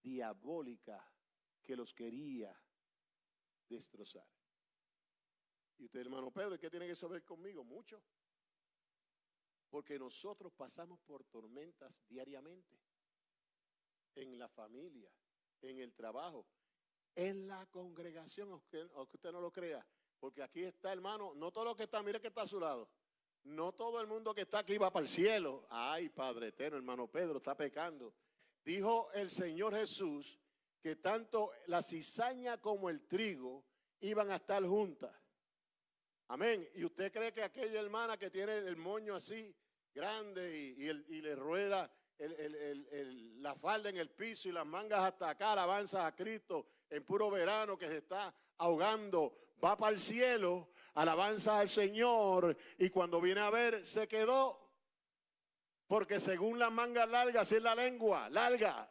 diabólica que los quería destrozar. Y usted, hermano Pedro, ¿qué tiene que saber conmigo? Mucho. Porque nosotros pasamos por tormentas diariamente en la familia, en el trabajo, en la congregación, aunque, usted no lo crea. Porque aquí está, hermano, no todo lo que está, mire que está a su lado. No todo el mundo que está aquí va para el cielo. Ay, Padre eterno, hermano Pedro, está pecando. Dijo el Señor Jesús que tanto la cizaña como el trigo iban a estar juntas. Amén. ¿Y usted cree que aquella hermana que tiene el moño así grande y, y le rueda la falda en el piso y las mangas hasta acá, alabanza a Cristo en puro verano que se está ahogando, va para el cielo, alabanza al Señor y cuando viene a ver se quedó, porque según las mangas largas es la lengua, larga.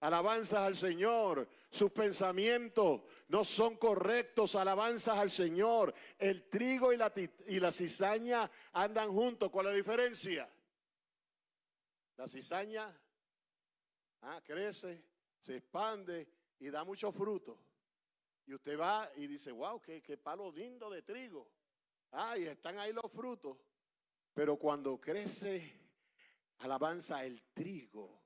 Alabanzas al Señor, sus pensamientos no son correctos, alabanzas al Señor. El trigo y la, y la cizaña andan juntos, ¿cuál es la diferencia? La cizaña ah, crece, se expande y da mucho fruto. Y usted va y dice, wow, qué, palo lindo de trigo. Ah, y están ahí los frutos. Pero cuando crece, alabanza el trigo,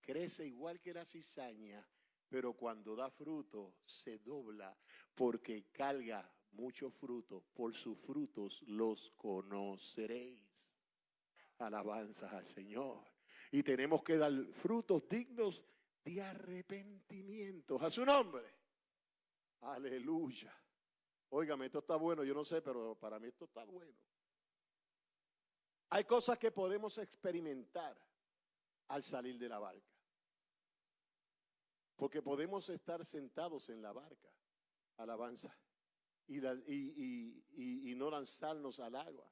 crece igual que la cizaña, pero cuando da fruto se dobla porque carga mucho fruto. Por sus frutos los conoceréis. Alabanza al Señor y tenemos que dar frutos dignos de arrepentimiento. A su nombre. Aleluya. Óigame, esto está bueno, yo no sé, pero para mí esto está bueno. Hay cosas que podemos experimentar al salir de la barca. Porque podemos estar sentados en la barca, alabanza, y, no lanzarnos al agua.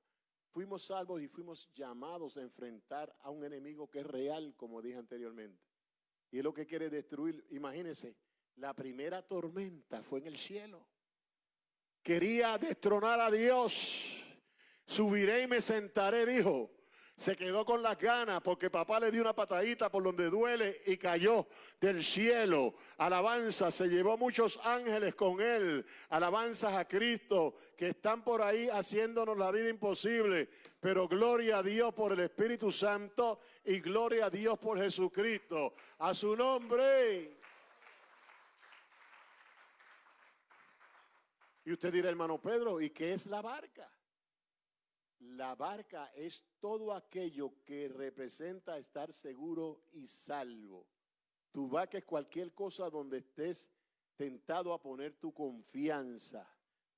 Fuimos salvos y fuimos llamados a enfrentar a un enemigo que es real, como dije anteriormente. Y es lo que quiere destruir. Imagínense, la primera tormenta fue en el cielo. Quería destronar a Dios. Subiré y me sentaré, dijo. Se quedó con las ganas porque papá le dio una patadita por donde duele y cayó del cielo. Alabanza, se llevó muchos ángeles con él. Alabanzas a Cristo que están por ahí haciéndonos la vida imposible. Pero gloria a Dios por el Espíritu Santo y gloria a Dios por Jesucristo. A su nombre. Y usted dirá, hermano Pedro, ¿y qué es la barca? La barca es todo aquello que representa estar seguro y salvo. Tu barca es cualquier cosa donde estés tentado a poner tu confianza,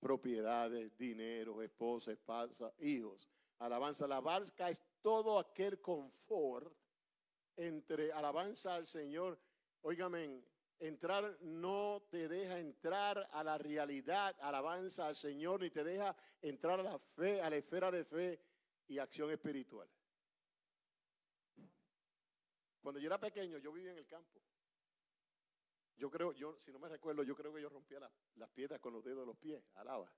propiedades, dinero, esposa, esposa, hijos. Alabanza, la barca es todo aquel confort entre alabanza al Señor. Óigame, entrar no te deja entrar a la realidad, alabanza al Señor, ni te deja entrar a la fe, a la esfera de fe y acción espiritual. Cuando yo era pequeño, yo vivía en el campo. Yo creo, yo, si no me recuerdo, yo creo que yo rompía las piedras con los dedos de los pies, alaba.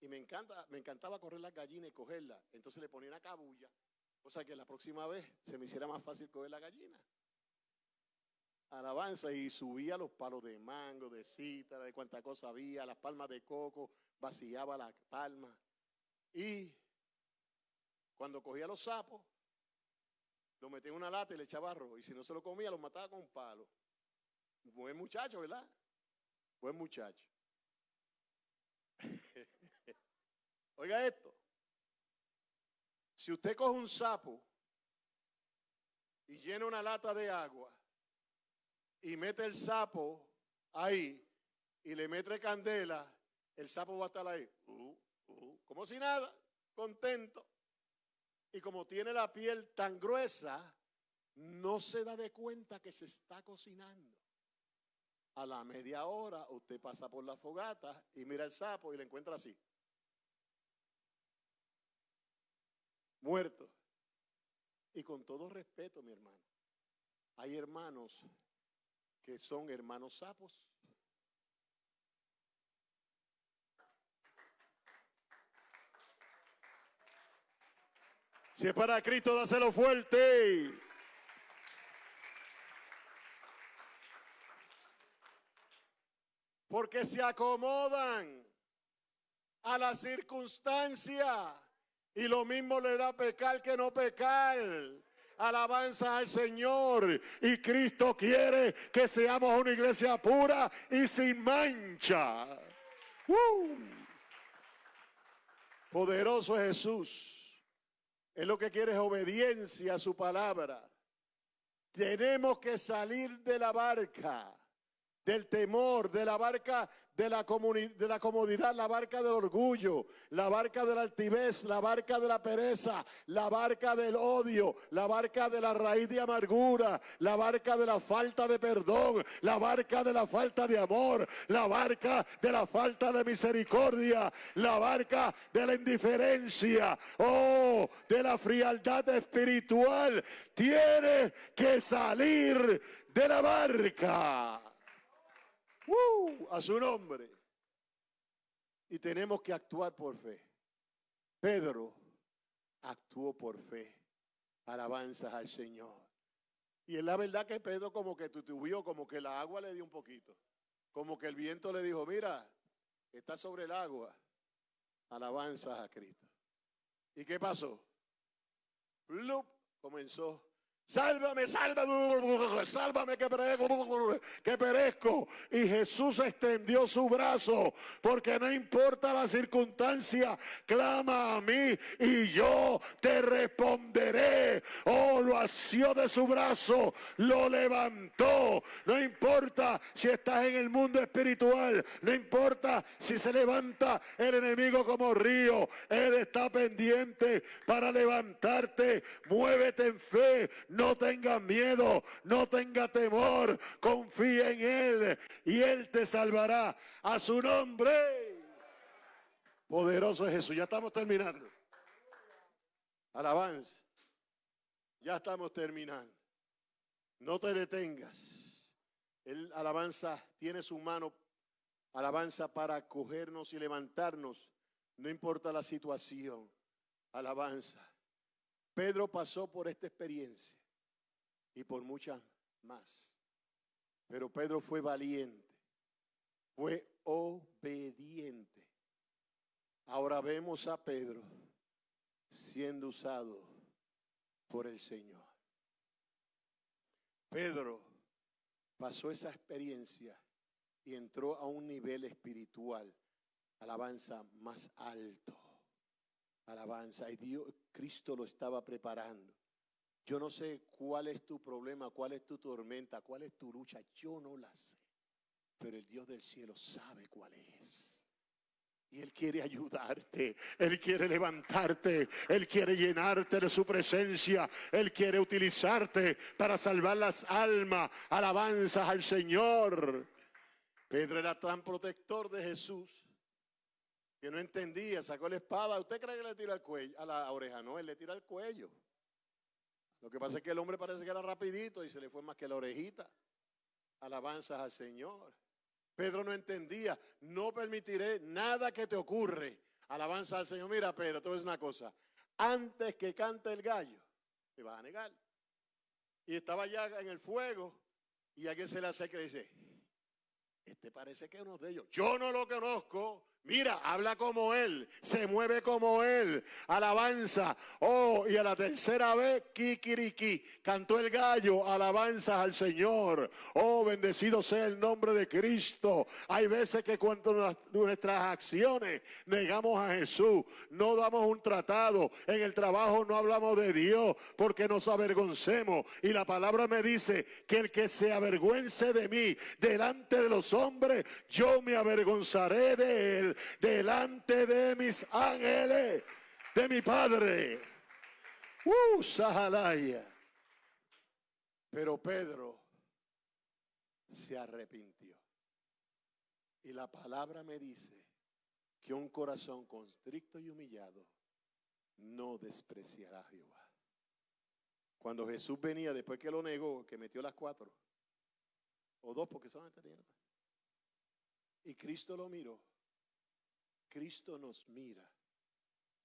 Y me encanta, me encantaba correr las gallinas y cogerlas. Entonces le ponía una cabulla, cosa que la próxima vez se me hiciera más fácil coger la gallina alabanza y subía los palos de mango, de cita, de cuánta cosa había, las palmas de coco, vaciaba las palmas. Y cuando cogía los sapos, lo metía en una lata y le echaba arroz. Y si no se lo comía, lo mataba con un palo. Buen muchacho, ¿verdad? Buen muchacho. Oiga esto. Si usted coge un sapo y llena una lata de agua y mete el sapo ahí y le mete candela, el sapo va a estar ahí, uh, uh, como si nada, contento. Y como tiene la piel tan gruesa, no se da de cuenta que se está cocinando. A la media hora usted pasa por la fogata y mira el sapo y le encuentra así. Muerto. Y con todo respeto, mi hermano, hay hermanos que son hermanos sapos. Si es para Cristo, dáselo fuerte. Porque se acomodan a la circunstancia y lo mismo le da pecar que no pecar alabanza al Señor. Y Cristo quiere que seamos una iglesia pura y sin mancha. Poderoso es Jesús. Es lo que quiere es obediencia a su palabra. Tenemos que salir de la barca, del temor, de la barca de la, de la comodidad, la barca del orgullo, la barca de la altivez, la barca de la pereza, la barca del odio, la barca de la raíz de amargura, la barca de la falta de perdón, la barca de la falta de amor, la barca de la falta de misericordia, la barca de la indiferencia, oh, de la frialdad espiritual. Tiene que salir de la barca. ¡Uh! a su nombre. Y tenemos que actuar por fe. Pedro actuó por fe. Alabanzas al Señor. Y es la verdad que Pedro como que tutubió, como que la agua le dio un poquito. Como que el viento le dijo, mira, está sobre el agua. Alabanzas a Cristo. ¿Y qué pasó? Comenzó Sálvame, sálvame, sálvame que perezco, que perezco. Y Jesús extendió su brazo, porque no importa la circunstancia, clama a mí y yo te responderé. Oh, lo asió de su brazo, lo levantó. No importa si estás en el mundo espiritual, no importa si se levanta el enemigo como río, Él está pendiente para levantarte. Muévete en fe tenga miedo, no tenga temor, confía en Él y Él te salvará. A su nombre. Poderoso es Jesús. Ya estamos terminando. Alabanza. Ya estamos terminando. No te detengas. El alabanza tiene su mano, alabanza para cogernos y levantarnos. No importa la situación. Alabanza. Pedro pasó por esta experiencia y por muchas más. Pero Pedro fue valiente, fue obediente. Ahora vemos a Pedro siendo usado por el Señor. Pedro pasó esa experiencia y entró a un nivel espiritual, alabanza más alto. Alabanza, y Dios, Cristo lo estaba preparando. Yo no sé cuál es tu problema, cuál es tu tormenta, cuál es tu lucha, yo no la sé. Pero el Dios del cielo sabe cuál es. Y Él quiere ayudarte, Él quiere levantarte, Él quiere llenarte de su presencia, Él quiere utilizarte para salvar las almas, alabanzas al Señor. Pedro era tan protector de Jesús que no entendía, sacó la espada. ¿Usted cree que le tira al cuello, a la oreja? No, él le tira al cuello. Lo que pasa es que el hombre parece que era rapidito y se le fue más que la orejita. Alabanzas al Señor. Pedro no entendía, no permitiré nada que te ocurre. Alabanza al Señor. Mira, Pedro, te voy una cosa. Antes que cante el gallo, me vas a negar. Y estaba ya en el fuego y alguien se le acerca y dice, este parece que es uno de ellos. Yo no lo conozco, Mira, habla como Él, se mueve como Él, alabanza. Oh, y a la tercera vez, kikiriki, cantó el gallo, alabanza al Señor. Oh, bendecido sea el nombre de Cristo. Hay veces que cuando nuestras acciones negamos a Jesús, no damos un tratado, en el trabajo no hablamos de Dios porque nos avergoncemos. Y la palabra me dice que el que se avergüence de mí delante de los hombres, yo me avergonzaré de él delante de mis ángeles, de mi Padre. Uh, Sahalaya. Pero Pedro se arrepintió. Y la palabra me dice que un corazón constricto y humillado no despreciará a Jehová. Cuando Jesús venía, después que lo negó, que metió las cuatro, o dos, porque solamente tenía. Y Cristo lo miró Cristo nos mira,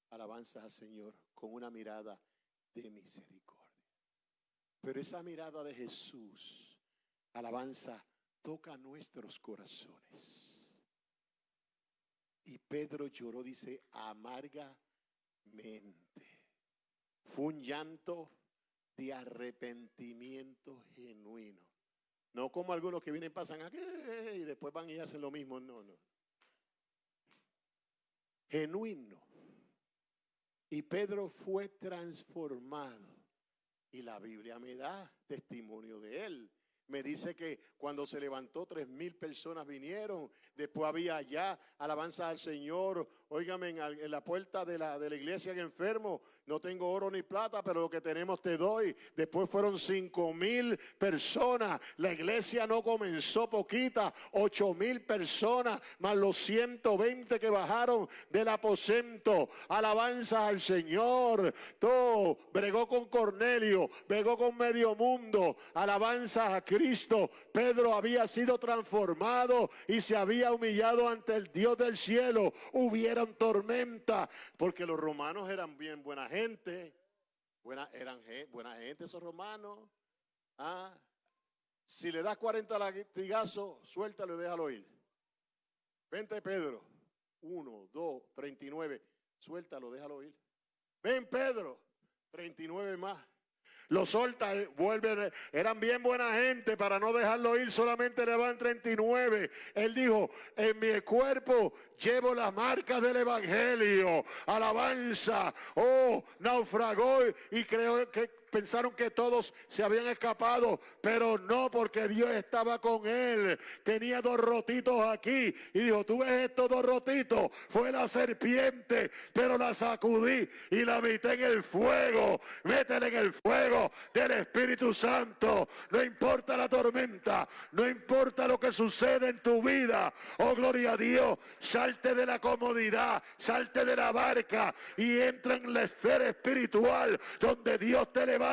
alabanza al Señor, con una mirada de misericordia. Pero esa mirada de Jesús, alabanza, toca nuestros corazones. Y Pedro lloró, dice, amargamente. Fue un llanto de arrepentimiento genuino. No como algunos que vienen, pasan aquí y después van y hacen lo mismo. No, no genuino. Y Pedro fue transformado. Y la Biblia me da testimonio de él me dice que cuando se levantó tres mil personas vinieron, después había allá alabanza al Señor, óigame en, la puerta de la, de la iglesia en enfermo, no tengo oro ni plata, pero lo que tenemos te doy. Después fueron cinco mil personas, la iglesia no comenzó poquita, ocho mil personas, más los 120 que bajaron del aposento, alabanza al Señor, todo, bregó con Cornelio, bregó con medio mundo, alabanza a Cristo Pedro había sido transformado y se había humillado ante el Dios del cielo. Hubieran tormenta, porque los romanos eran bien buena gente. Buena, eran buena gente esos romanos. Ah, si le das 40 latigazos, suéltalo y déjalo ir. Vente Pedro. 1, 2, 39. Suéltalo, déjalo ir. Ven Pedro. 39 más. Los solta, eh, vuelven, eran bien buena gente para no dejarlo ir, solamente le van 39. Él dijo, en mi cuerpo llevo las marcas del Evangelio, alabanza, oh, naufragó y creo que pensaron que todos se habían escapado, pero no porque Dios estaba con él. Tenía dos rotitos aquí y dijo, tú ves estos dos rotitos, fue la serpiente, pero la sacudí y la metí en el fuego. Métele en el fuego del Espíritu Santo. No importa la tormenta, no importa lo que sucede en tu vida. Oh, gloria a Dios, salte de la comodidad, salte de la barca y entra en la esfera espiritual donde Dios te levanta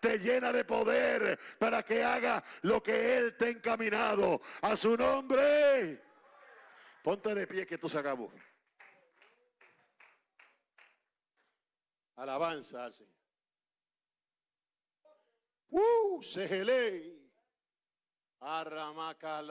te llena de poder para que haga lo que Él te ha encaminado. A su nombre. Ponte de pie que tú se acabó. Alabanza al Señor. ¡Uh! Segelei. Arramacala.